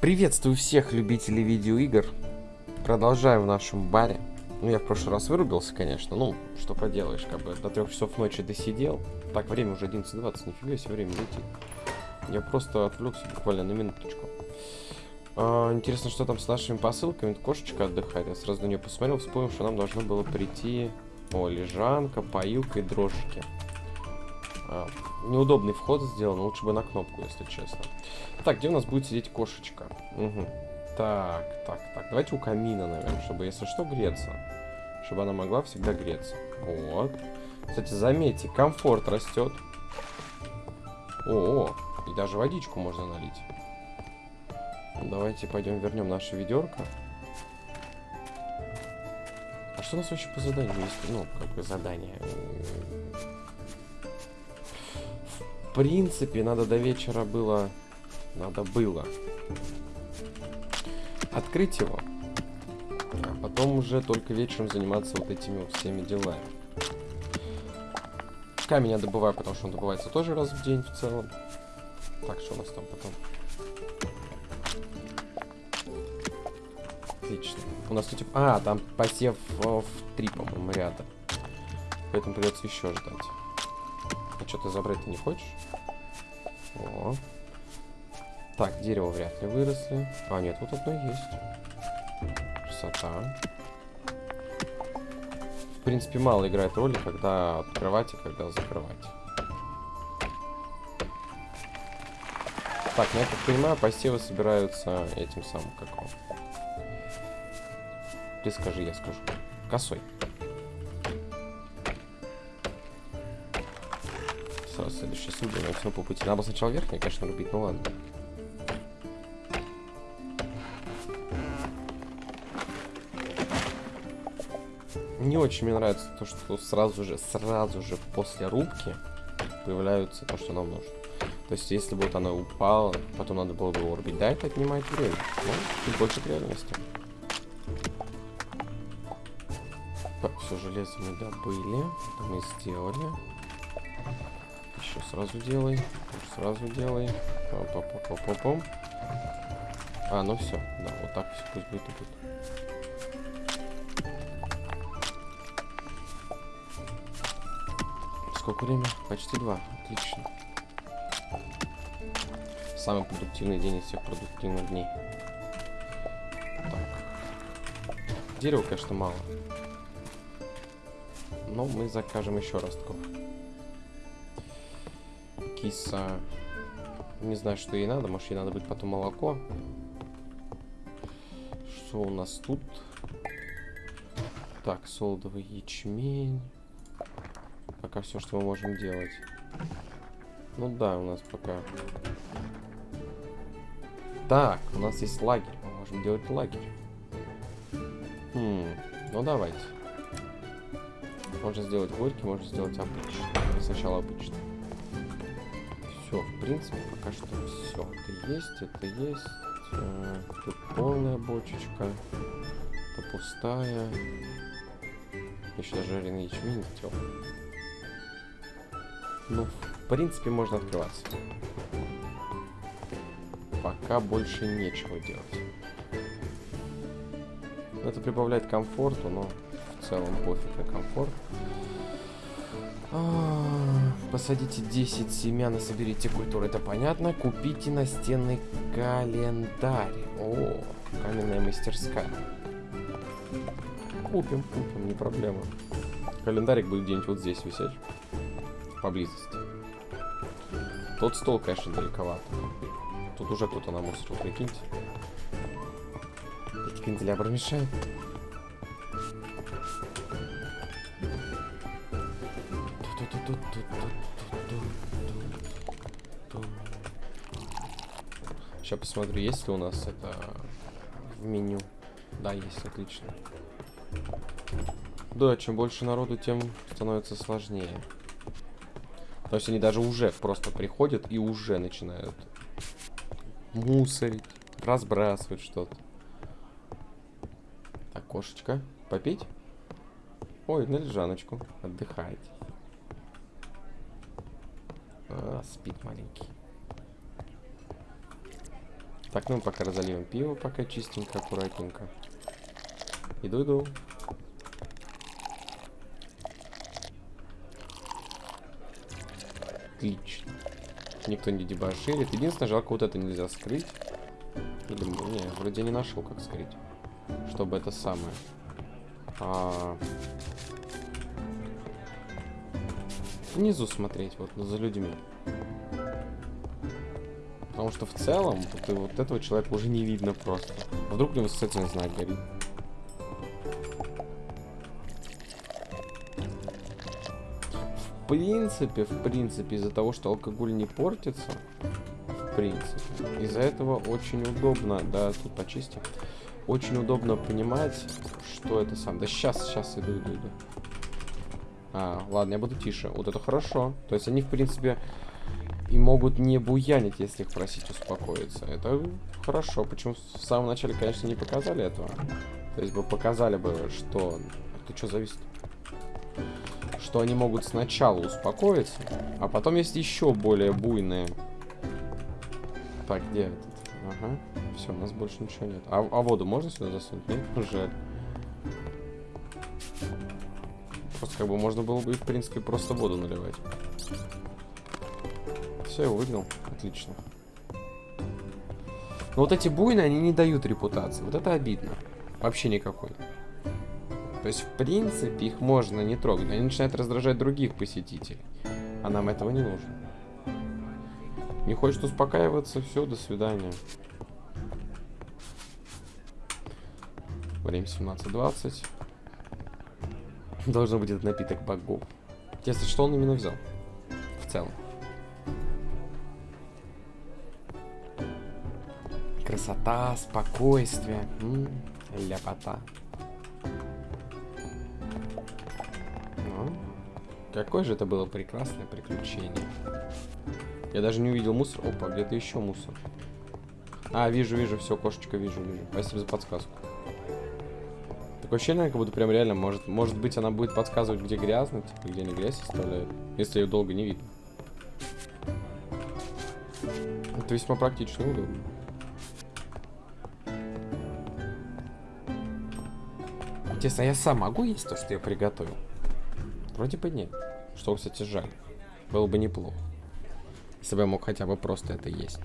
Приветствую всех любителей видеоигр. Продолжаю в нашем баре. Ну, я в прошлый раз вырубился, конечно. Ну, что поделаешь, как бы до трех часов ночи досидел. Так, время уже 11.20, нифига себе время летит. Я просто отвлекся буквально на минуточку. А, интересно, что там с нашими посылками. Кошечка отдыхает. Я сразу на нее посмотрел, вспомнил, что нам должно было прийти... О, лежанка, поилка и дрожжики. А, неудобный вход сделан, лучше бы на кнопку, если честно. Так, где у нас будет сидеть кошечка? Угу. Так, так, так. Давайте у камина, наверное, чтобы, если что, греться. Чтобы она могла всегда греться. Вот. Кстати, заметьте, комфорт растет. О, -о и даже водичку можно налить. Давайте пойдем вернем наше ведерко. А что у нас вообще по заданию есть? Ну, как бы задание принципе, надо до вечера было... Надо было открыть его. А потом уже только вечером заниматься вот этими вот всеми делами. Камень я добываю, потому что он добывается тоже раз в день в целом. Так, что у нас там потом? Отлично. У нас тут... А, там посев в три, по-моему, ряда. Поэтому придется еще ждать. А что ты забрать ты не хочешь? О. Так, дерево вряд ли выросли. А, нет, вот одно есть. Красота. В принципе, мало играет роли, когда открывать и когда закрывать. Так, ну я как понимаю, посевы собираются этим самым, как он. Ты скажи, я скажу. Косой. Следующий судья, но все по пути. Надо сначала верхний, конечно, рубить, ну ладно. Не очень мне нравится то, что сразу же, сразу же после рубки появляются то, что нам нужно. То есть, если бы вот она упала, потом надо было бы его. Да, это отнимает время. Ну, чуть больше к реальности. Так, все, железо мы добыли. Это мы сделали. Сразу делай. Сразу делай. Пам -пам -пам -пам -пам. А, ну все. Да, вот так все пусть будет и будет. Сколько время? Почти два. Отлично. Самый продуктивный день из всех продуктивных дней. Так. Дерева, конечно, мало. Но мы закажем еще ростков киса... Не знаю, что ей надо. Может, ей надо быть потом молоко. Что у нас тут? Так, солдовый ячмень. Пока все, что мы можем делать. Ну да, у нас пока... Так, у нас есть лагерь. Мы можем делать лагерь. Хм, ну давайте. Можно сделать горький, можно сделать обычный. Сначала обычный все, в принципе, пока что все. Это есть, это есть. Э, тут полная бочечка. Это пустая. Еще даже жареный ячмень тел. Ну, в принципе, можно открываться. Пока больше нечего делать. Это прибавляет комфорту, но в целом пофиг на комфорт. А, посадите 10 семян и соберите культуру, это понятно. Купите настенный календарь. О, каменная мастерская. Купим, купим, не проблема. Календарик будет где-нибудь вот здесь висеть. Поблизости. Тот стол, конечно, далековато. Тут уже кто-то намусорил, прикиньте. Эти канделябры мешают. Сейчас посмотрю, есть ли у нас это в меню. Да, есть, отлично. Да, чем больше народу, тем становится сложнее. То есть они даже уже просто приходят и уже начинают мусорить, разбрасывать что-то. Так, кошечка, попить? Ой, на лежаночку, отдыхайте. А, спит маленький. Так, ну пока разольем пиво, пока чистенько, аккуратненько. Иду, иду. Отлично. Никто не дебоширит. Единственное, жалко, вот это нельзя скрыть. Или, не, вроде не нашел, как скрыть. Чтобы это самое. А... Внизу смотреть, вот за людьми. Потому что в целом, вот, вот этого человека уже не видно просто. А вдруг у него социальный знак горит. В принципе, в принципе, из-за того, что алкоголь не портится, в принципе, из-за этого очень удобно, да, тут почисти, очень удобно понимать, что это сам. Да сейчас, сейчас иду, иду, иду. А, ладно, я буду тише. Вот это хорошо. То есть они, в принципе, и могут не буянить, если их просить успокоиться. Это хорошо. Почему в самом начале, конечно, не показали этого. То есть бы показали бы, что... Это что зависит? Что они могут сначала успокоиться, а потом есть еще более буйные. Так, где этот? Ага. Все, у нас больше ничего нет. А, а воду можно сюда засунуть? Нет? Жаль. Просто как бы можно было бы, в принципе, просто воду наливать. Все, я выиграл. Отлично. Но вот эти буйны, они не дают репутации. Вот это обидно. Вообще никакой. То есть, в принципе, их можно не трогать. Они начинают раздражать других посетителей. А нам этого не нужно. Не хочет успокаиваться, все, до свидания. Время 17.20. Должен быть этот напиток богов. Интересно, что он именно взял? В целом. Красота, спокойствие. М -м, ляпота. Ну, какое же это было прекрасное приключение. Я даже не увидел мусор. Опа, где-то еще мусор. А, вижу, вижу, все, кошечка, вижу, вижу. Спасибо за подсказку. Такое ощущение, как будто прям реально, может, может быть, она будет подсказывать, где грязно, типа, где не грязь оставляет, если ее долго не видно. Это весьма практично и удобно. Интересно, я сам могу есть то, что я приготовил? Вроде бы нет. Что, кстати, жаль. Было бы неплохо. Если бы я мог хотя бы просто это есть.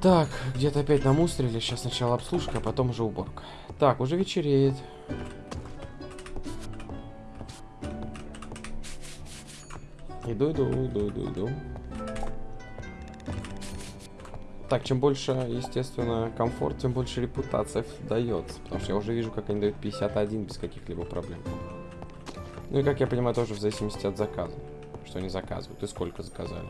Так, где-то опять намусорили. Сейчас сначала обслужка, а потом уже уборка. Так, уже вечереет. Иду, иду, иду, иду, иду. Так, чем больше, естественно, комфорт, тем больше репутация дается. Потому что я уже вижу, как они дают 51 без каких-либо проблем. Ну и, как я понимаю, тоже в зависимости от заказа. Что они заказывают и сколько заказали.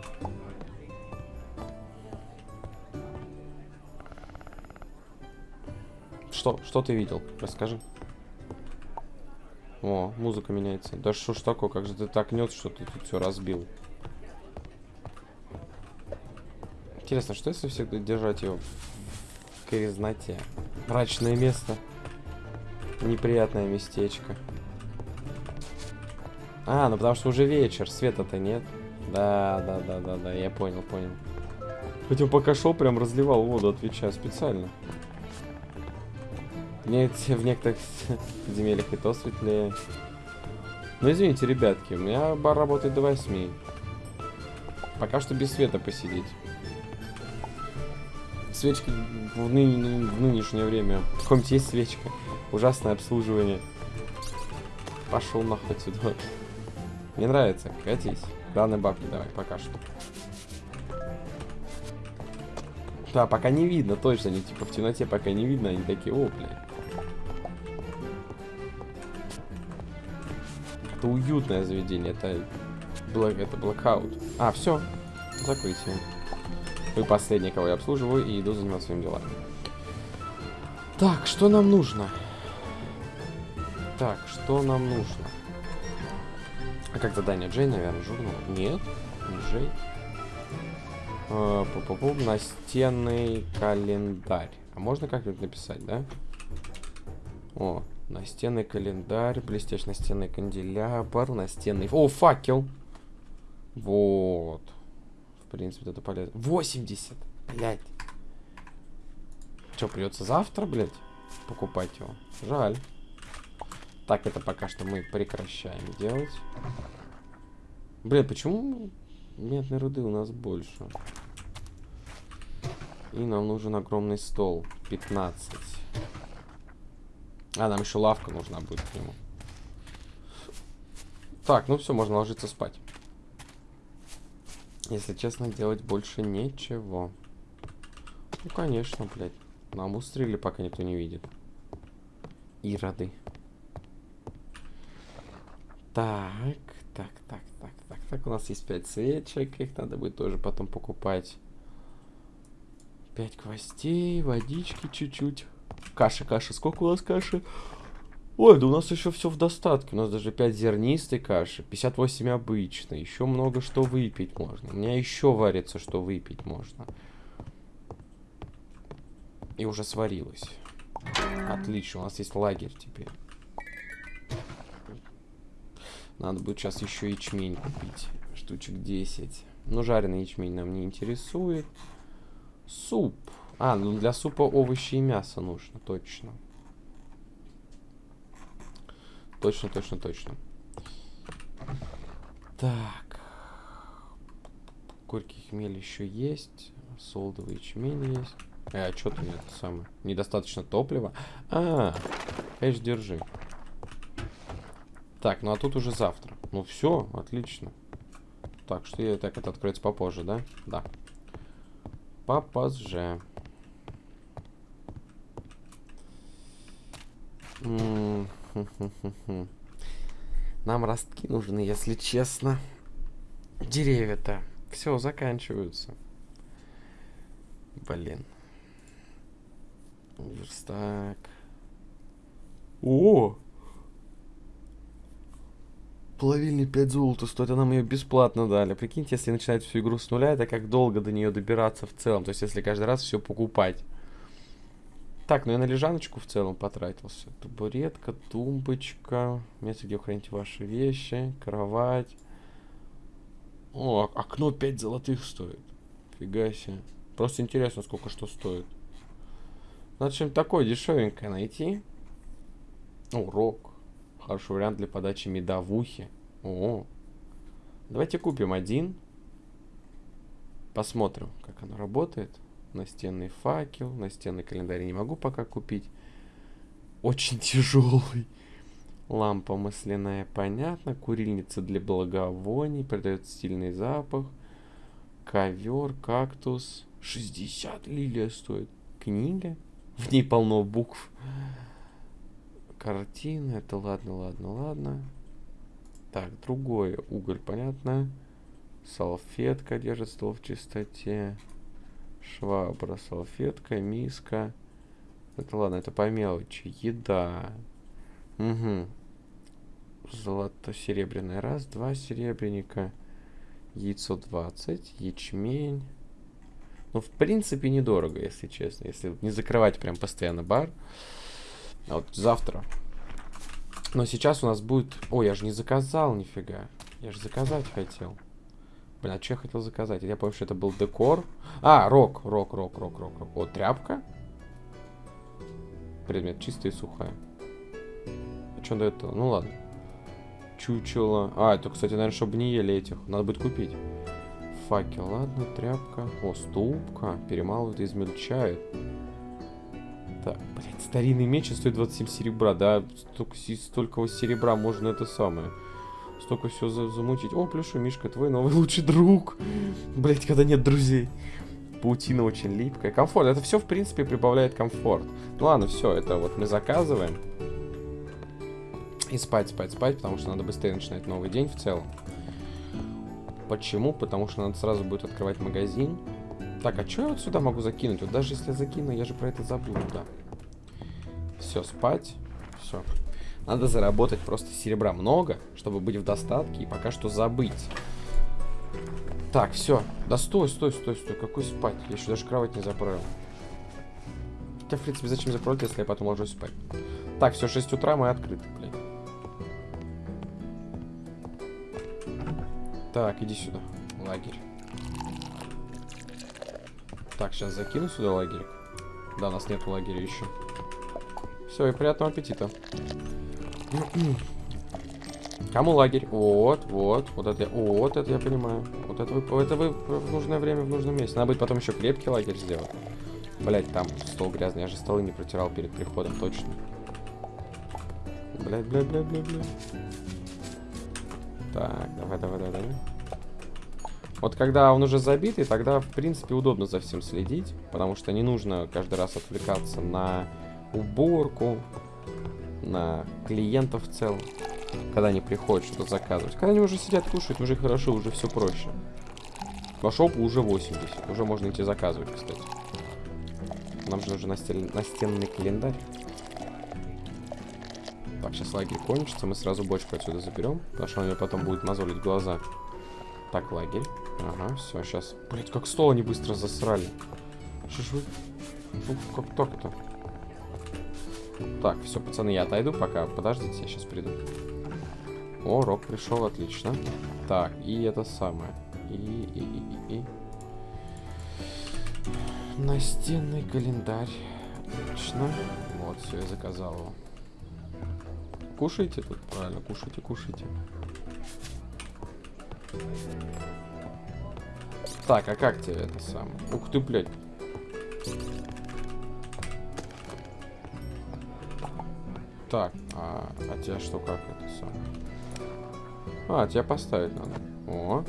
Что? Что ты видел? Расскажи. О, музыка меняется. Да что ж такое? Как же ты так нес, что ты тут все разбил? Интересно, что если всегда держать его в грязноте? Мрачное место. Неприятное местечко. А, ну потому что уже вечер, света-то нет. Да, да, да, да, да, я понял, понял. Хотя пока шел, прям разливал воду, отвечаю специально. Нет, в некоторых подземельях и то светлее. Ну извините, ребятки, у меня бар работает до 8. Пока что без света посидеть свечки в, ны в нынешнее время. В каком-то есть свечка. Ужасное обслуживание. Пошел нахуй отсюда. Мне нравится. Катись. Главное бабки давай, пока что. Да, пока не видно, точно. Они типа в темноте пока не видно. Они такие, о, блядь. Это уютное заведение. Это, это блокаут. А, все. Закрытие. Вы последний, кого я обслуживаю, и иду заниматься своими делами. Так, что нам нужно? Так, что нам нужно? А как задание Джей, наверное, журнал? Нет, не Джей. А, пу -пу -пу, настенный календарь. А можно как-нибудь написать, да? О, настенный календарь, блестящий настенный канделябр, настенный... О, факел! Вот. Принципе, это полезно. 80! Блять. Что, придется завтра, блядь, покупать его? Жаль. Так, это пока что мы прекращаем делать. Блин, почему медной руды у нас больше? И нам нужен огромный стол. 15. А, нам еще лавка нужна будет к нему. Так, ну все, можно ложиться спать. Если честно, делать больше ничего. Ну, конечно, блядь. Нам устрелили, пока никто не видит. Ироды. Так, так, так, так, так, так. У нас есть 5 свечек. Их надо будет тоже потом покупать. 5 гвоздей, водички чуть-чуть. Каша, каша. Сколько у нас каши? Ой, да у нас еще все в достатке. У нас даже 5 зернистой каши, 58 обычной. Еще много что выпить можно. У меня еще варится, что выпить можно. И уже сварилось. Отлично, у нас есть лагерь теперь. Надо будет сейчас еще ячмень купить. Штучек 10. Но жареный ячмень нам не интересует. Суп. А, ну для супа овощи и мясо нужно, точно. Точно, точно, точно. Так. Горький хмель еще есть. Солдовый ячмень есть. Э, а что ты это самое? Недостаточно топлива? А, конечно, держи. Так, ну а тут уже завтра. Ну все, отлично. Так, что я так это откроется попозже, да? Да. Попозже. Нам ростки нужны, если честно. Деревья-то. Все, заканчиваются. Блин. Верстак. О! Плавильня 5 золота стоит, а нам ее бесплатно дали. Прикиньте, если начинать всю игру с нуля, это как долго до нее добираться в целом. То есть, если каждый раз все покупать. Так, ну я на лежаночку в целом потратился. Табуретка, тумбочка, место, где вы храните ваши вещи, кровать. О, окно 5 золотых стоит. Фига себе. Просто интересно, сколько что стоит. Надо что-нибудь такое дешевенькое найти. О, рок. Хороший вариант для подачи медовухи. О, давайте купим один. Посмотрим, как оно работает. Настенный факел, настенный календарь не могу пока купить. Очень тяжелый. Лампа масляная, понятно. Курильница для благовоний, придает стильный запах. Ковер, кактус. 60 лилия стоит. Книга. В ней полно букв. Картина. Это ладно, ладно, ладно. Так, другое. Уголь, понятно. Салфетка держит стол в чистоте. Швабра, салфетка, миска. Это ладно, это по мелочи. Еда. Угу. Золото-серебряное. Раз, два серебряника. Яйцо 20. Ячмень. Ну, в принципе, недорого, если честно. Если не закрывать прям постоянно бар. А вот завтра. Но сейчас у нас будет... Ой, я же не заказал нифига. Я же заказать хотел. Блин, а что я хотел заказать? Я помню, что это был декор. А, рок, рок, рок, рок, рок, рок. О, тряпка. Предмет чистая и сухая. А что до этого? Ну ладно. Чучело. А, это, кстати, наверное, чтобы не ели этих. Надо будет купить. Факел, ладно, тряпка. О, ступка. Перемалывают и измельчают. Так, блядь, старинный меч стоит 27 серебра, да? Столько, столько серебра можно это самое столько все за замутить. О, плюши, Мишка, твой новый лучший друг. Блять, когда нет друзей. Паутина очень липкая. Комфорт. Это все, в принципе, прибавляет комфорт. Ну ладно, все, это вот мы заказываем. И спать, спать, спать, потому что надо быстрее начинать новый день в целом. Почему? Потому что надо сразу будет открывать магазин. Так, а что я вот сюда могу закинуть? Вот даже если я закину, я же про это забуду, да. Все, спать. Все. Надо заработать просто серебра много, чтобы быть в достатке и пока что забыть. Так, все. Да стой, стой, стой, стой. Какой спать? Я еще даже кровать не заправил. Хотя, в принципе, зачем заправлять, если я потом ложусь спать? Так, все, 6 утра мы открыты, блин. Так, иди сюда. Лагерь. Так, сейчас закину сюда лагерь. Да, у нас нет лагеря еще. Все, и приятного аппетита. Кому лагерь? Вот, вот, вот это вот это я понимаю. Вот это вы, это вы в нужное время в нужном месте. Надо будет потом еще крепкий лагерь сделать. Блять, там стол грязный, я же столы не протирал перед приходом, точно. Блять, блять, блять, блять, блять. Так, давай, давай, давай, давай. Вот когда он уже забитый, тогда, в принципе, удобно за всем следить, потому что не нужно каждый раз отвлекаться на уборку, на клиентов в целом, когда они приходят что-то заказывать. Когда они уже сидят, кушают, уже хорошо, уже все проще. По шопу уже 80, уже можно идти заказывать, кстати. Нам же нужен настель... настенный календарь. Так, сейчас лагерь кончится, мы сразу бочку отсюда заберем, потому что он мне потом будет мозолить глаза. Так, лагерь. Ага, все, сейчас. Блять, как стол они быстро засрали. Что ж вы... Ну, как так-то? Так, все, пацаны, я отойду пока. Подождите, я сейчас приду. О, Рок пришел, отлично. Так, и это самое. И, и, и, и, и. Настенный календарь. Отлично. Вот, все, я заказал его. Кушайте тут, правильно, кушайте, кушайте. Так, а как тебе это сам? Ух ты, блядь. Так, а, а тебя что, как это самое? А, тебя поставить надо. О.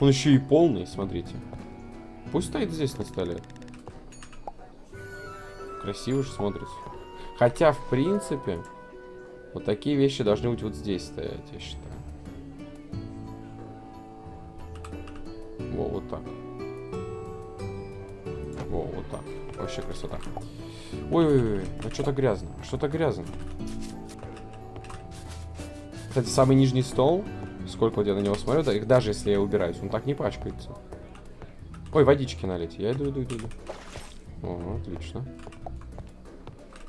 Он еще и полный, смотрите. Пусть стоит здесь на столе. Красиво же смотрится. Хотя, в принципе, вот такие вещи должны быть вот здесь стоять, я считаю. Во, вот так. Во, вот так. Вообще красота. Ой-ой-ой, ну что-то грязно. Что-то грязно. Кстати, самый нижний стол, сколько вот я на него смотрю, да, их даже если я убираюсь, он так не пачкается. Ой, водички налить. Я иду, иду, иду, иду. О, отлично.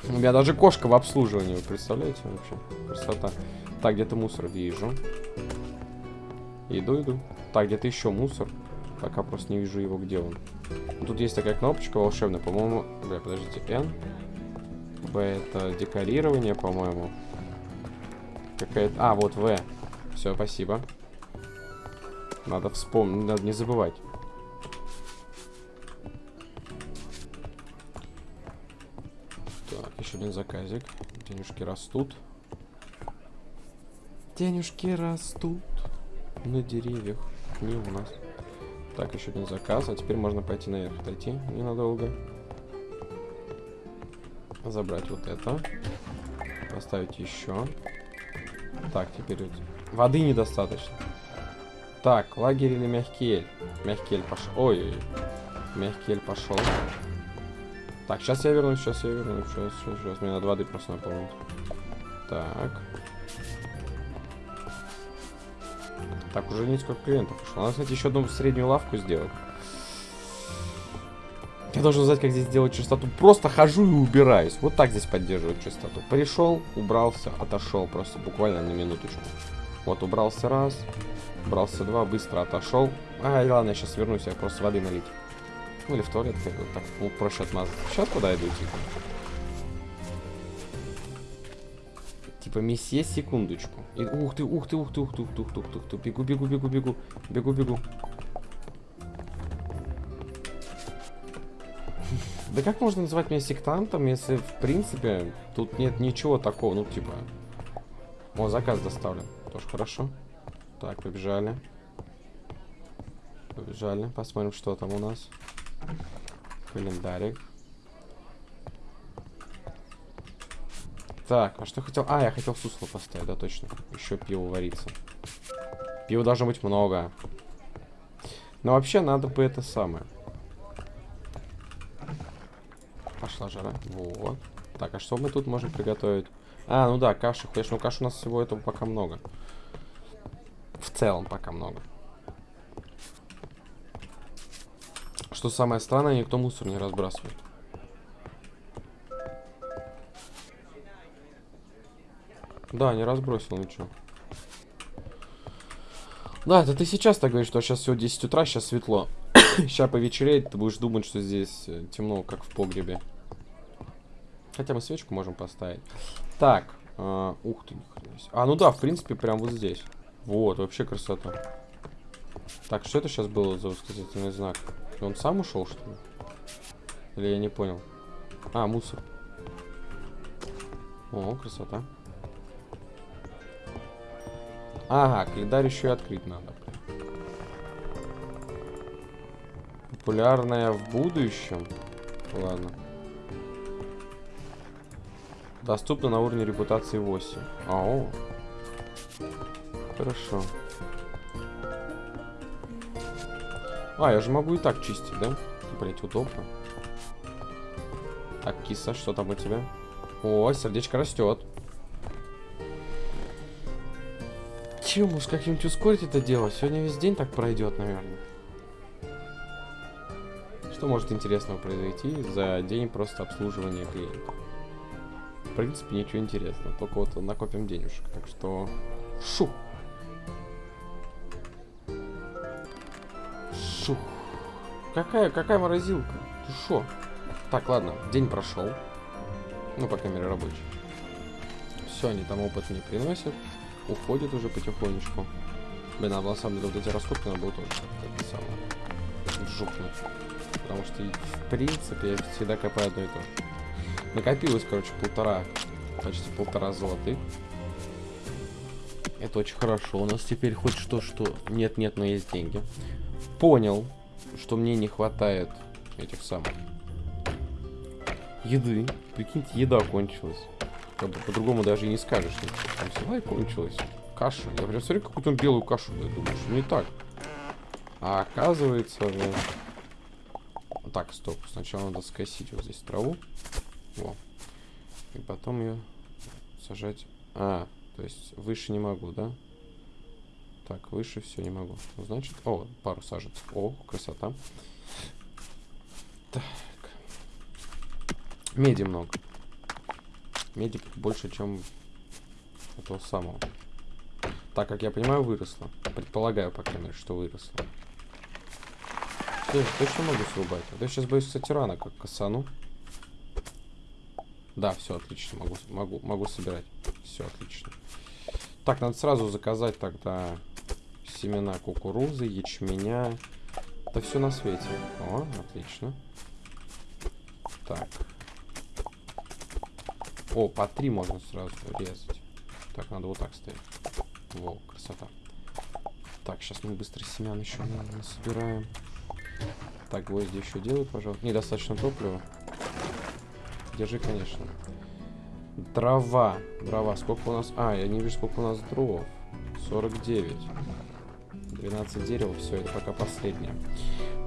У меня даже кошка в обслуживании, вы представляете вообще? Красота. Так, где-то мусор вижу. Иду, иду. Так, где-то еще мусор. Пока просто не вижу его, где он. Тут есть такая кнопочка волшебная, по-моему... Бля, подождите, N. Это декорирование, по-моему. Какая-то... А, вот В. Все, спасибо. Надо вспомнить, надо не забывать. Так, еще один заказик. Денежки растут. Денежки растут на деревьях. Не у нас. Так, еще один заказ. А теперь можно пойти наверх, дойти ненадолго. Забрать вот это. Поставить еще. Так, теперь. Воды недостаточно. Так, лагерь или мягкий эль? Мягкий эль пошел. Ой, ой. Мягкий эль пошел. Так, сейчас я вернусь, сейчас я вернусь. Сейчас, сейчас, сейчас. Мне надо воды просто наполнить. Так. Так, уже несколько клиентов ушло. Надо, кстати, еще одну среднюю лавку сделать должен знать, как здесь делать чистоту. Просто хожу и убираюсь. Вот так здесь поддерживают чистоту. Пришел, убрался, отошел просто буквально на минуточку. Вот убрался раз, убрался два, быстро отошел. Ай, ладно, я сейчас вернусь, я просто воды налить. Ну или в туалет, как бы, так ну, проще отмазать. Сейчас куда иду, типа? Типа, месье, секундочку. И, ух ты, ух ты, ух ты, ух ты, ух ты, ух ты, ух ты, бегу, бегу, бегу, бегу, бегу, бегу, бегу. Да как можно называть меня сектантом, если, в принципе, тут нет ничего такого, ну, типа... О, заказ доставлен. Тоже хорошо. Так, побежали. Побежали. Посмотрим, что там у нас. Календарик. Так, а что хотел? А, я хотел сусло поставить, да, точно. Еще пиво варится. Пива должно быть много. Но вообще надо бы это самое. Пошла жара. Вот. Так, а что мы тут можем приготовить? А, ну да, каши. Конечно, ну каш у нас всего этого пока много. В целом пока много. Что самое странное, никто мусор не разбрасывает. Да, не разбросил ничего. Да, это ты сейчас так говоришь, что сейчас всего 10 утра, сейчас светло. Сейчас повечереет, ты будешь думать, что здесь э, темно, как в погребе. Хотя мы свечку можем поставить. Так, э, ух ты, А, ну да, в принципе, прям вот здесь. Вот, вообще красота. Так, что это сейчас было за восклицательный знак? Он сам ушел, что ли? Или я не понял? А, мусор. О, красота. Ага, календарь еще и открыть надо. Популярная в будущем. Ладно. Доступно на уровне репутации 8. Ау. Хорошо. А, я же могу и так чистить, да? Блять, удобно. Так, киса, что там у тебя? О, сердечко растет. Чему с каким-нибудь ускорить это дело? Сегодня весь день так пройдет, наверное. Что может интересного произойти за день просто обслуживания клиентов? В принципе, ничего интересного. Только вот накопим денежек. Так что... Шух! Шух. Какая, какая морозилка? Ты шо? Так, ладно, день прошел. Ну, по крайней мере, рабочий. Все, они там опыт не приносят. Уходят уже потихонечку. Блин, надо на самом деле вот эти раскопки надо было тоже как-то самое жукнуть. Потому что, в принципе, я всегда копаю одно и то же. Накопилось, короче, полтора, почти полтора золотых. Это очень хорошо. У нас теперь хоть что-что... Нет-нет, но есть деньги понял, что мне не хватает этих самых еды. Прикиньте, еда кончилась. Как бы по-другому даже и не скажешь. Там взяла и кончилась. Каша. Я прям смотрю какую-то белую кашу. Я думаю, что не так. А оказывается... Ну... Так, стоп. Сначала надо скосить вот здесь траву. Во. И потом ее сажать. А, то есть выше не могу, да? Так, выше все не могу. Ну, значит, о, пару сажет. О, красота. Так. Меди много. Меди больше, чем этого самого. Так, как я понимаю, выросло. Предполагаю, по крайней мере, что выросло. Я точно могу срубать. А то я сейчас боюсь, кстати, как косану. Да, все отлично. Могу, могу, могу собирать. Все отлично. Так, надо сразу заказать тогда семена кукурузы, ячменя. Да все на свете. О, отлично. Так. О, по три можно сразу резать. Так, надо вот так стоять. Во, красота. Так, сейчас мы быстро семян еще собираем. Так, гвозди еще делают, пожалуйста. Недостаточно топлива. Держи, конечно. Дрова. Дрова. Сколько у нас... А, я не вижу, сколько у нас дров. 49. 12 дерева, все, это пока последнее.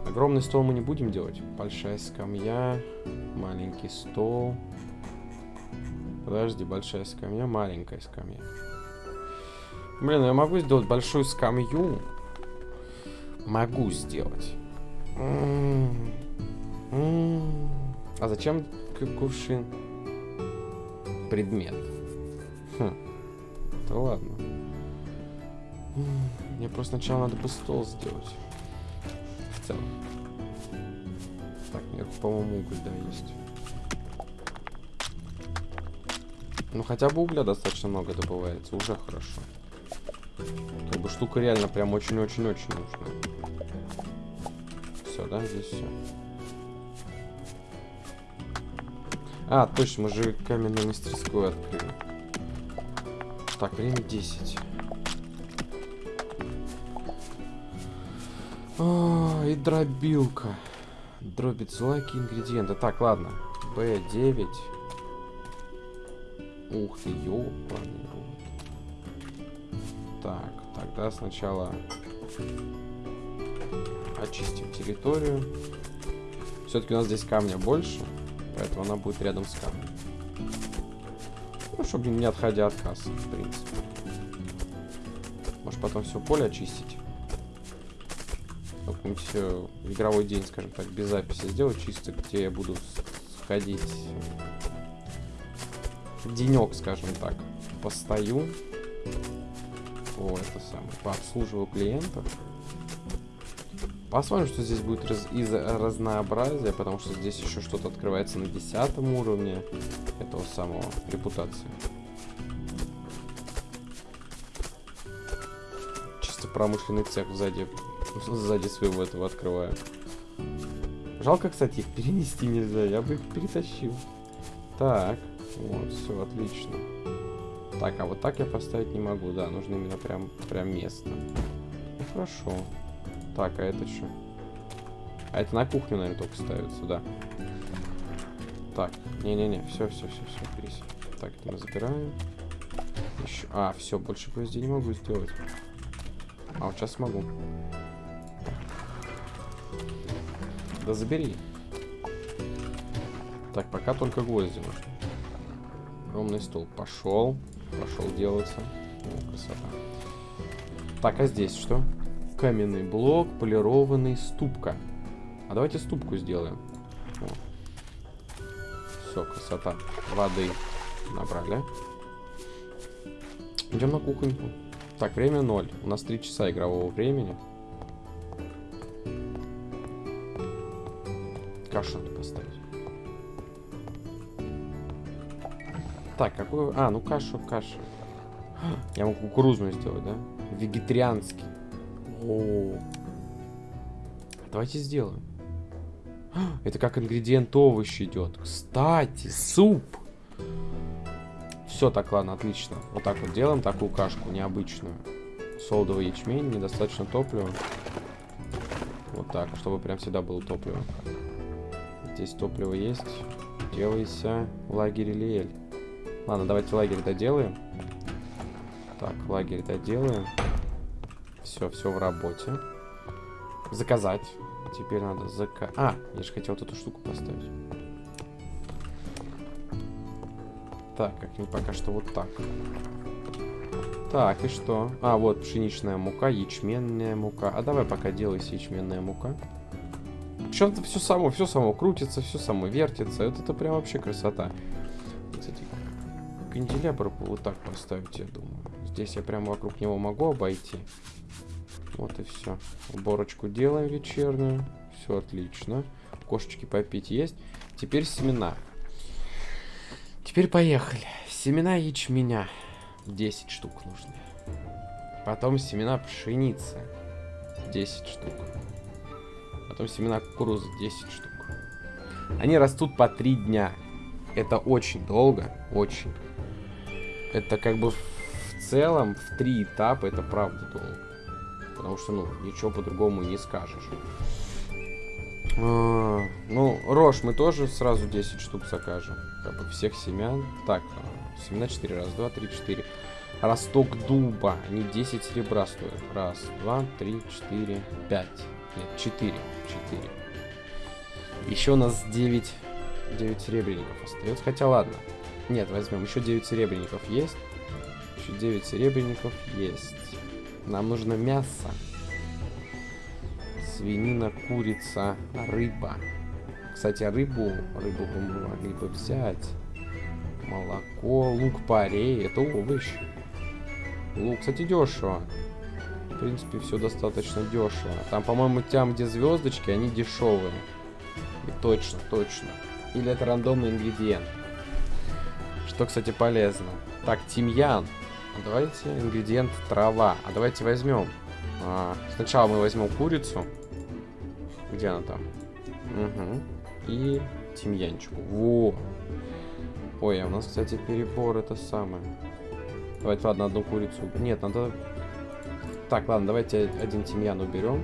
Огромный стол мы не будем делать. Большая скамья, маленький стол. Подожди, большая скамья, маленькая скамья. Блин, я могу сделать большую скамью. Могу сделать. А зачем кувшин? Предмет. Хм. Да ладно. Мне просто сначала надо бы стол сделать. В целом. Так, наверху, по-моему, уголь, да, есть. Ну, хотя бы угля достаточно много добывается. Уже хорошо. Как бы штука реально прям очень-очень-очень нужна. Все, да, здесь все. А, точно, мы же каменную мастерскую открыли. Так, время 10. О, и дробилка. Дробит злаки ингредиенты. Так, ладно. Б9. Ух ты, ёпаный Так, тогда сначала очистим территорию. Все-таки у нас здесь камня больше, поэтому она будет рядом с камнем. Ну, чтобы не отходя от кассы, в принципе. Может потом все поле очистить какой-нибудь э, игровой день, скажем так, без записи сделать, чисто где я буду сходить денек, скажем так, постою. О, это самое, пообслуживаю клиентов. Посмотрим, что здесь будет раз из разнообразия, потому что здесь еще что-то открывается на десятом уровне этого самого репутации. Чисто промышленный цех сзади, сзади своего этого открываю. Жалко, кстати, их перенести нельзя, я бы их перетащил. Так, вот, все, отлично. Так, а вот так я поставить не могу, да, нужно именно прям, прям место. Ну, хорошо. Так, а это что? А это на кухню, наверное, только ставится, да. Так, не-не-не, все, все, все, все, берись. Так, это мы забираем. Еще... А, все, больше гвоздей не могу сделать. А, вот сейчас могу. Да забери. Так, пока только гвозди нужны. Огромный стол. Пошел. Пошел делаться. О, красота. Так, а здесь что? Каменный блок, полированный, ступка. А давайте ступку сделаем. Все, красота. Воды набрали. Идем на кухоньку. Так, время 0. У нас 3 часа игрового времени. Кашу надо поставить. Так, какую... А, ну кашу, кашу. Я могу кукурузную сделать, да? Вегетарианский. О, Давайте сделаем. Это как ингредиент овощи идет. Кстати, суп. Все, так, ладно, отлично. Вот так вот делаем такую кашку необычную. Солдовый ячмень, недостаточно топлива. Вот так, чтобы прям всегда было топливо. Здесь топливо есть. Делайся лагерь Лиэль. Ладно, давайте лагерь доделаем. Так, лагерь доделаем. Все, все в работе. Заказать. Теперь надо зака... А, я же хотел вот эту штуку поставить. Так, как-нибудь пока что вот так. Так, и что? А, вот пшеничная мука, ячменная мука. А давай пока делайся ячменная мука. Причем-то все само, все само крутится, все само вертится. Это, это прям вообще красота. Кстати, канделябр вот так поставить, я думаю. Здесь я прямо вокруг него могу обойти. Вот и все. Уборочку делаем вечернюю. Все отлично. Кошечки попить есть. Теперь семена. Теперь поехали. Семена ячменя. 10 штук нужны. Потом семена пшеницы. 10 штук. Потом семена кукурузы. 10 штук. Они растут по 3 дня. Это очень долго. Очень. Это как бы целом в три этапа это правда долго. Потому что, ну, ничего по-другому не скажешь. А, ну, рожь мы тоже сразу 10 штук закажем. Как бы всех семян. Так, а, семена 4. Раз, два, три, четыре. Росток дуба. Они 10 серебра стоят. Раз, два, три, четыре, пять. Нет, 4. 4. Еще у нас 9, 9 серебряников остается. Хотя ладно. Нет, возьмем. Еще 9 серебряников есть. Еще 9 серебряников есть. Нам нужно мясо. Свинина, курица, рыба. Кстати, рыбу, рыбу бы мы могли бы взять. Молоко, лук-порей, это овощи. Лук, кстати, дешево. В принципе, все достаточно дешево. Там, по-моему, там, где звездочки, они дешевые. И точно, точно. Или это рандомный ингредиент. Что, кстати, полезно. Так, тимьян. Давайте ингредиент трава. А давайте возьмем. А, сначала мы возьмем курицу. Где она там? Угу. И тимьянчику. Во. Ой, а у нас, кстати, перебор это самое. Давайте, ладно, одну курицу. Нет, надо... Так, ладно, давайте один тимьян уберем.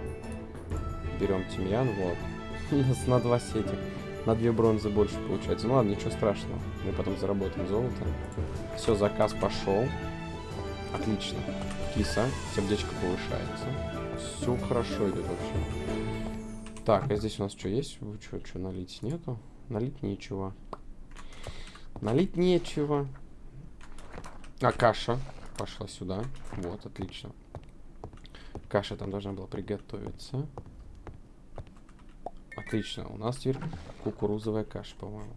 Берем тимьян, вот. У нас на два сети. На две бронзы больше получается. Ну ладно, ничего страшного. Мы потом заработаем золото. Все, заказ пошел. Отлично. Киса. Сердечко повышается. Все хорошо идет вообще. Так, а здесь у нас что есть? Что, что налить нету? Налить нечего. Налить нечего. А каша пошла сюда. Вот, отлично. Каша там должна была приготовиться. Отлично. У нас теперь кукурузовая каша, по-моему.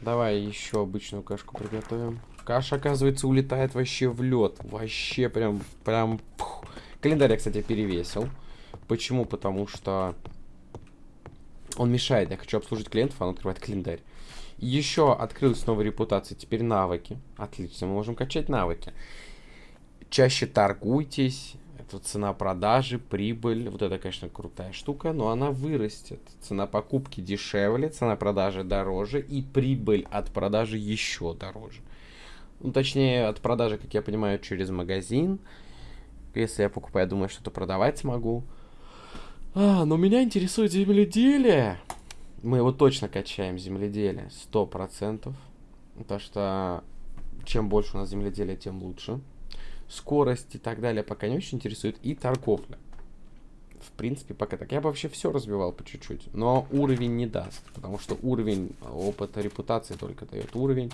Давай еще обычную кашку приготовим. Каша, оказывается, улетает вообще в лед. Вообще прям, прям... Пух. Календарь я, кстати, перевесил. Почему? Потому что он мешает. Я хочу обслужить клиентов, а он открывает календарь. Еще открылась новая репутация. Теперь навыки. Отлично, мы можем качать навыки. Чаще торгуйтесь. Это цена продажи, прибыль. Вот это, конечно, крутая штука, но она вырастет. Цена покупки дешевле, цена продажи дороже и прибыль от продажи еще дороже. Ну, точнее, от продажи, как я понимаю, через магазин. Если я покупаю, я думаю, что-то продавать смогу. А, но меня интересует земледелие. Мы его точно качаем, земледелие, сто процентов. Потому что чем больше у нас земледелия, тем лучше. Скорость и так далее пока не очень интересует. И торговля. В принципе, пока так. Я бы вообще все развивал по чуть-чуть. Но уровень не даст. Потому что уровень опыта репутации только дает уровень.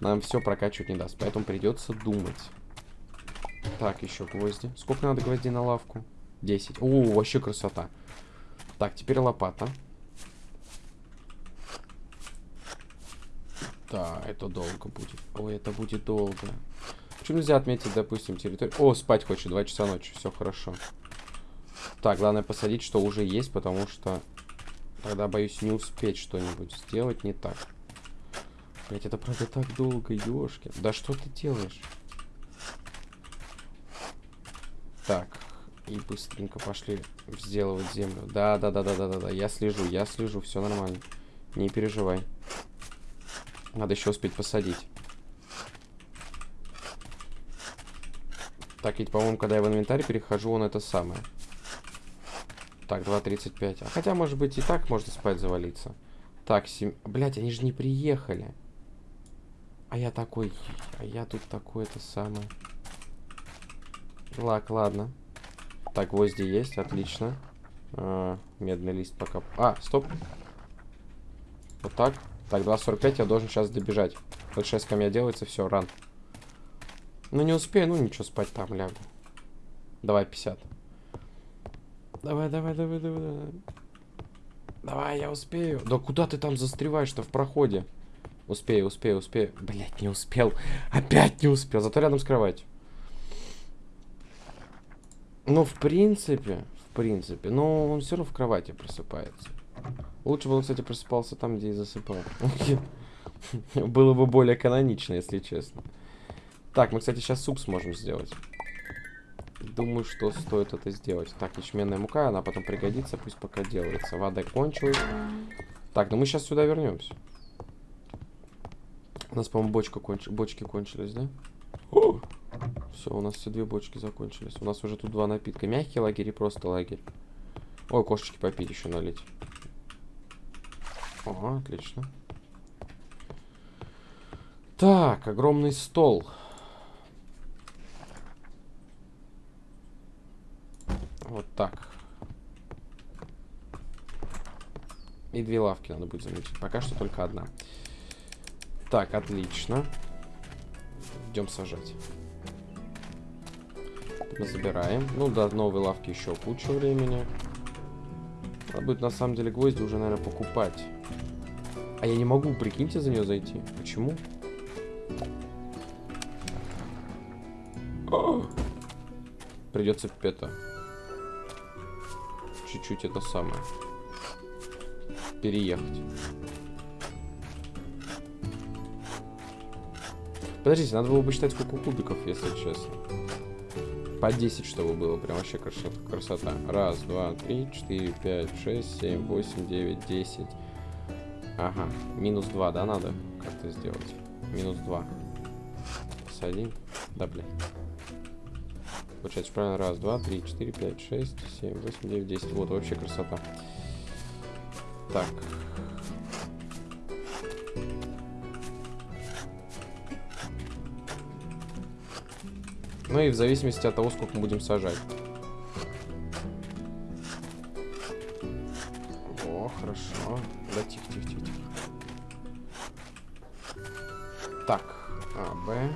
Нам все прокачивать не даст. Поэтому придется думать. Так, еще гвозди. Сколько надо гвоздей на лавку? 10. О, вообще красота. Так, теперь лопата. Да, это долго будет. Ой, это будет долго. Почему нельзя отметить, допустим, территорию? О, спать хочет, 2 часа ночи, все хорошо. Так, главное посадить, что уже есть, потому что тогда, боюсь, не успеть что-нибудь сделать не так. Блять, это правда так долго, ёшки. Да что ты делаешь? Так, и быстренько пошли сделывать землю. Да, да, да, да, да, да, да. Я слежу, я слежу, все нормально. Не переживай. Надо еще успеть посадить. Так, ведь, по-моему, когда я в инвентарь перехожу, он это самое. Так, 2.35. А хотя, может быть, и так можно спать завалиться. Так, 7... Блять, они же не приехали. А я такой... А я тут такой это самое. Лак, ладно. Так, гвозди есть, отлично. А, медный лист пока... А, стоп. Вот так. Так, 2.45 я должен сейчас добежать. Вот 6 камня делается, все, ран. Ну, не успею, ну ничего, спать там лягу. Давай 50. Давай, давай, давай, давай, давай. Давай, я успею. Да куда ты там застреваешь-то в проходе? Успею, успею, успею. Блять, не успел. Опять не успел. Зато рядом с кроватью. Ну, в принципе, в принципе. Но он все равно в кровати просыпается. Лучше бы он, кстати, просыпался там, где и засыпал. Было бы более канонично, если честно. Так, мы, кстати, сейчас суп сможем сделать. Думаю, что стоит это сделать. Так, ячменная мука, она потом пригодится, пусть пока делается. Вода кончилась. Так, ну мы сейчас сюда вернемся. У нас, по-моему, бочка конч... бочки кончились, да? Все, у нас все две бочки закончились. У нас уже тут два напитка. Мягкий лагерь и просто лагерь. Ой, кошечки попить еще налить. Ага, отлично. Так, огромный стол. Вот так. И две лавки надо будет заметить. Пока что только одна. Так, отлично. Идем сажать. Мы забираем. Ну, до новой лавки еще куча времени. Надо будет на самом деле гвозди уже, наверное, покупать. А я не могу, прикиньте, за нее зайти. Почему? Придется это чуть-чуть это самое переехать. Подождите, надо было бы считать, сколько кубиков, если честно. По 10, чтобы было. Прям вообще красота. Раз, два, три, четыре, пять, шесть, семь, восемь, девять, десять. Ага. Минус 2, да, надо как-то сделать? Минус 2. С 1. Да, блин. Получается, правильно. Раз, два, три, четыре, пять, шесть, семь, восемь, девять, десять. Вот, вообще красота. Так. Ну и в зависимости от того, сколько мы будем сажать. О, хорошо. Да, тихо, тихо, тихо, тихо. Так, А, Б.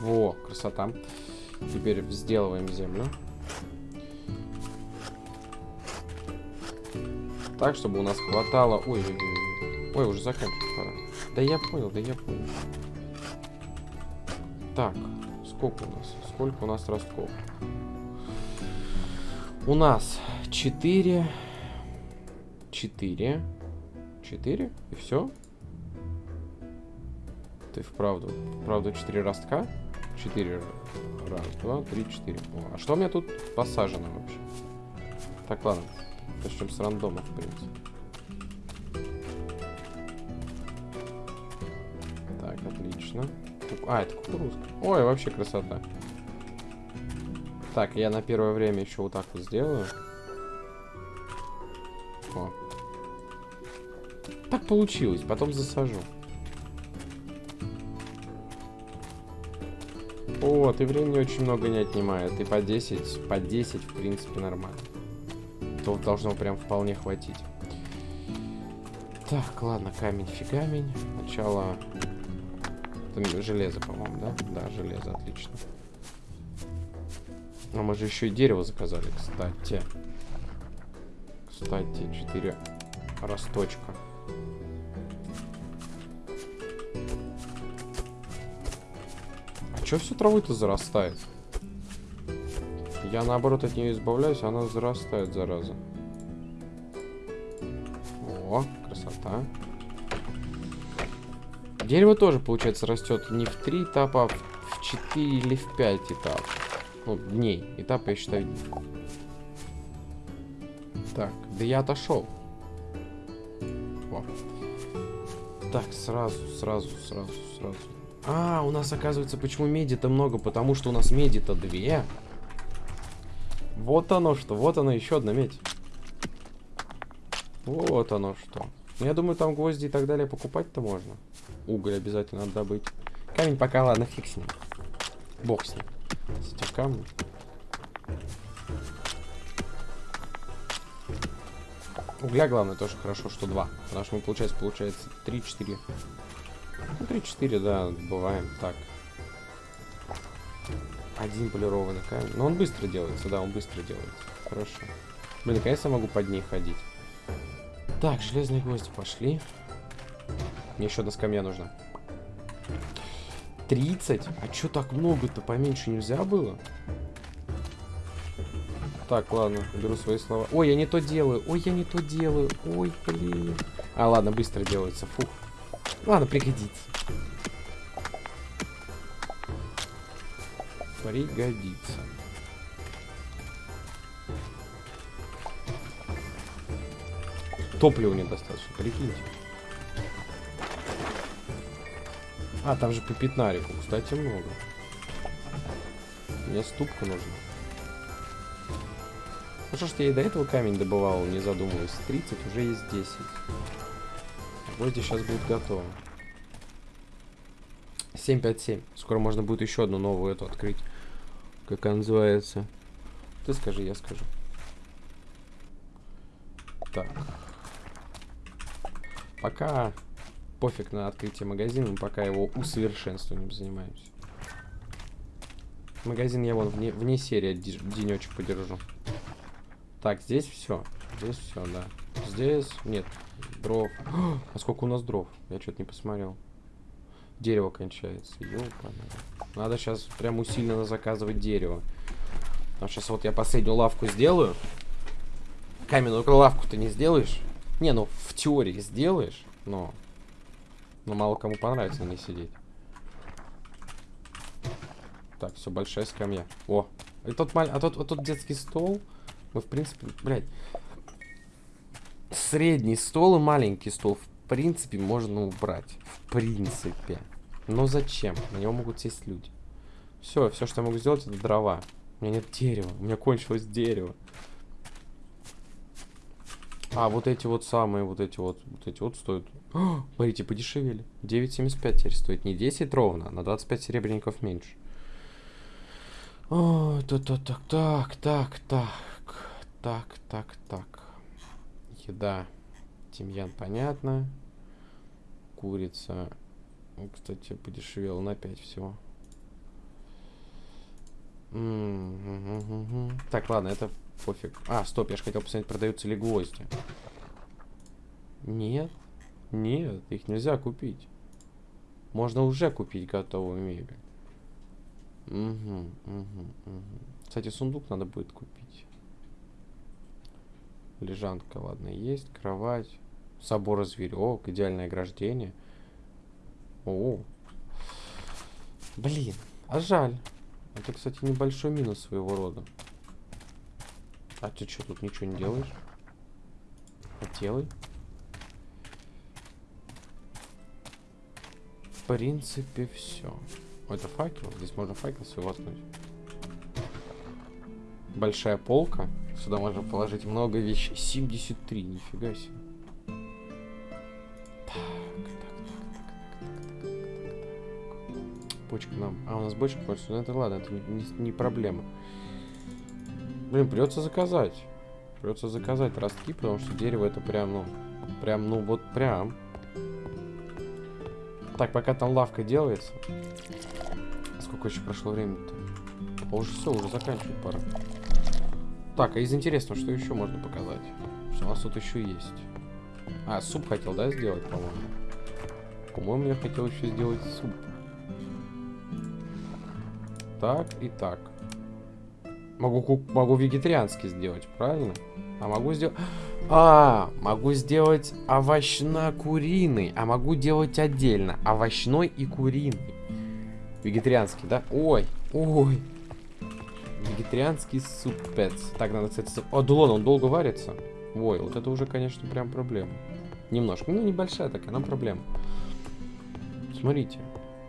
Во, красота. Теперь сделаем землю. Так, чтобы у нас хватало... Ой, ой, ой, ой, уже заканчивать пора. Да я понял, да я понял. Так, сколько у нас? Сколько у нас ростков? У нас 4... 4... 4? И все? Ты вправду. Правда, 4 ростка? 4. Раз, два, три, четыре. О, а что у меня тут посажено вообще? Так, ладно. Начнем с рандома, в принципе. Так, отлично. А, это кукурузка. Ой, вообще красота. Так, я на первое время еще вот так вот сделаю. О. Так получилось, потом засажу. Вот, и времени очень много не отнимает. И по 10, по 10, в принципе, нормально. То должно прям вполне хватить. Так, ладно, камень фигамень. Сначала... Это железо, по-моему, да? Да, железо, отлично. А мы же еще и дерево заказали, кстати. Кстати, 4 росточка. Че все травы-то зарастает? Я наоборот от нее избавляюсь, а она зарастает, зараза. О, красота. Дерево тоже, получается, растет не в три этапа, а в 4 или в 5 этапов. Ну, дней. Этапы, я считаю, Так, да я отошел. О. Так, сразу, сразу, сразу, сразу. А, у нас, оказывается, почему меди-то много? Потому что у нас меди-то две. Вот оно что, вот оно, еще одна медь. Вот оно что. Ну, я думаю, там гвозди и так далее покупать-то можно. Уголь обязательно надо добыть. Камень пока, ладно, фиг с ним. Бог с ним. С этим камнем. Угля, главное, тоже хорошо, что два. Потому что мы, получается, получается 3-4 ну, 3-4, да, бываем так. Один полированный камень. Но он быстро делается, да, он быстро делается. Хорошо. Блин, наконец-то могу под ней ходить. Так, железные гвозди пошли. Мне еще одна скамья нужна. 30? А что так много-то? Поменьше нельзя было? Так, ладно, беру свои слова. Ой, я не то делаю. Ой, я не то делаю. Ой, блин. А, ладно, быстро делается. Фух. Ладно, пригодится. Пригодится. Топлива недостаточно, прикиньте. А, там же по пятнарику, кстати, много. Мне ступка нужна. Ну что ж, я и до этого камень добывал, не задумываясь. 30, уже есть 10. Гвозди сейчас будут готовы. 757. Скоро можно будет еще одну новую эту открыть. Как она называется. Ты скажи, я скажу. Так. Пока пофиг на открытие магазина, пока его усовершенствованием занимаемся. Магазин я вон вне, вне серии денечек подержу. Так, здесь все. Здесь все, да. Здесь нет дров. А сколько у нас дров? Я что-то не посмотрел. Дерево кончается. Ёпана. Надо сейчас прям усиленно заказывать дерево. А сейчас вот я последнюю лавку сделаю. Каменную лавку ты не сделаешь? Не, ну в теории сделаешь, но... Но мало кому понравится на ней сидеть. Так, все, большая скамья. О, и тот, маль... а тот, а тот детский стол, мы в принципе, блядь, средний стол и маленький стол, в принципе, можно убрать. В принципе. Но зачем? На него могут сесть люди. Все, все, что я могу сделать, это дрова. У меня нет дерева. У меня кончилось дерево. А, вот эти вот самые, вот эти вот, вот эти вот стоят. О, смотрите, подешевели. 9,75 теперь стоит. Не 10 ровно, на 25 серебряников меньше. О, это так, так, так, так, так, так, так, так. Еда. Тимьян, понятно. Курица. Кстати, подешевела на 5 всего. Так, ладно, это пофиг. А, стоп, я же хотел посмотреть, продаются ли гвозди. Нет. Нет, их нельзя купить. Можно уже купить готовую мебель. Угу, угу, угу. Кстати, сундук надо будет купить. Лежанка, ладно, есть. Кровать. Собор зверек. Идеальное ограждение. О. Блин, а жаль. Это, кстати, небольшой минус своего рода. А ты что, тут ничего не делаешь? А делай. В принципе, все. Это факел. Здесь можно факел свой воткнуть. Большая полка. Сюда можно положить много вещей. 73, нифига себе. Бочка нам. А, у нас бочка хочется. Ну это ладно, это не, не проблема. Блин, придется заказать. Придется заказать ростки, потому что дерево это прям, ну, прям, ну вот прям. Так, пока там лавка делается. Сколько еще прошло времени-то? А уже все, уже заканчивать пора. Так, а из интересного, что еще можно показать? Что у нас тут еще есть? А, суп хотел, да, сделать, по-моему? По-моему, я хотел еще сделать суп. Так и так. Могу, могу вегетарианский сделать, правильно? А могу сделать... А, могу сделать овощно-куриный. А могу делать отдельно. Овощной и куриный. Вегетарианский, да? Ой, ой. Вегетарианский супец. Так, надо, кстати... О, Дулон, он долго варится. Ой, вот это уже, конечно, прям проблема. Немножко. Ну, небольшая такая, нам проблема. Смотрите.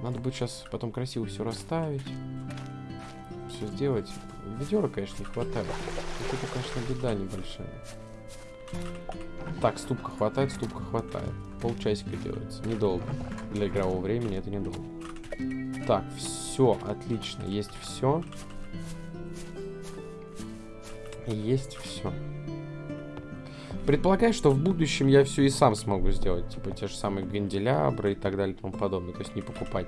Надо будет сейчас потом красиво все расставить. Все сделать. Ведера, конечно, не хватает. Вот это, конечно, беда небольшая. Так, ступка хватает, ступка хватает. Полчасика делается. Недолго. Для игрового времени это недолго. Так, все, отлично. Есть все. Есть все. Предполагаю, что в будущем я все и сам смогу сделать. Типа те же самые ганделябры и так далее и тому подобное. То есть не покупать.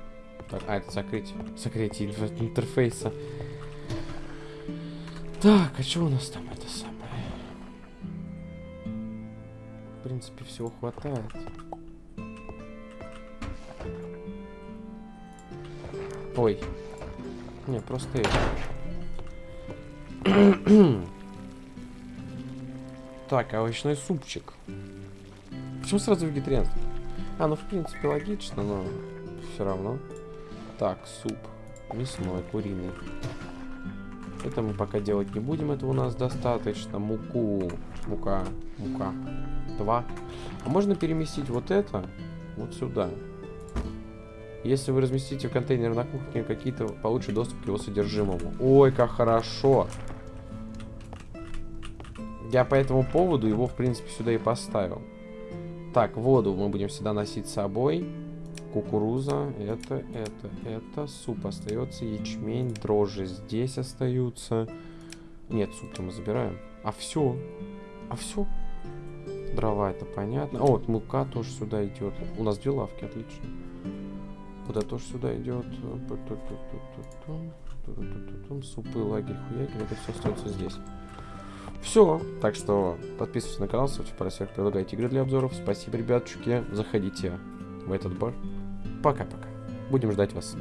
Так, а, это закрыть. Закрытие интерфейса. Так, а что у нас там это самое? В принципе, всего хватает. Ой. Не, просто это. так, овощной супчик. Почему сразу вегетарианство? А, ну в принципе логично, но все равно. Так, суп. Мясной, куриный. Это мы пока делать не будем, это у нас достаточно. Муку. Мука. Мука. Два. А можно переместить вот это вот сюда. Если вы разместите контейнер на кухне, какие-то получше доступ к его содержимому. Ой, как хорошо. Я по этому поводу его, в принципе, сюда и поставил. Так, воду мы будем всегда носить с собой. Кукуруза, это, это, это. Суп остается, ячмень, дрожжи здесь остаются. Нет, суп-то мы забираем. А все. А все. Дрова, это понятно. О, вот мука тоже сюда идет. У нас две лавки, отлично. Это тоже сюда идет. Супы, лагерь, хуяки. Это все остается здесь. Все. Так что подписывайтесь на канал, ставьте пальцы предлагайте игры для обзоров. Спасибо, ребятчики. Заходите в этот бар. Пока-пока. Будем ждать вас.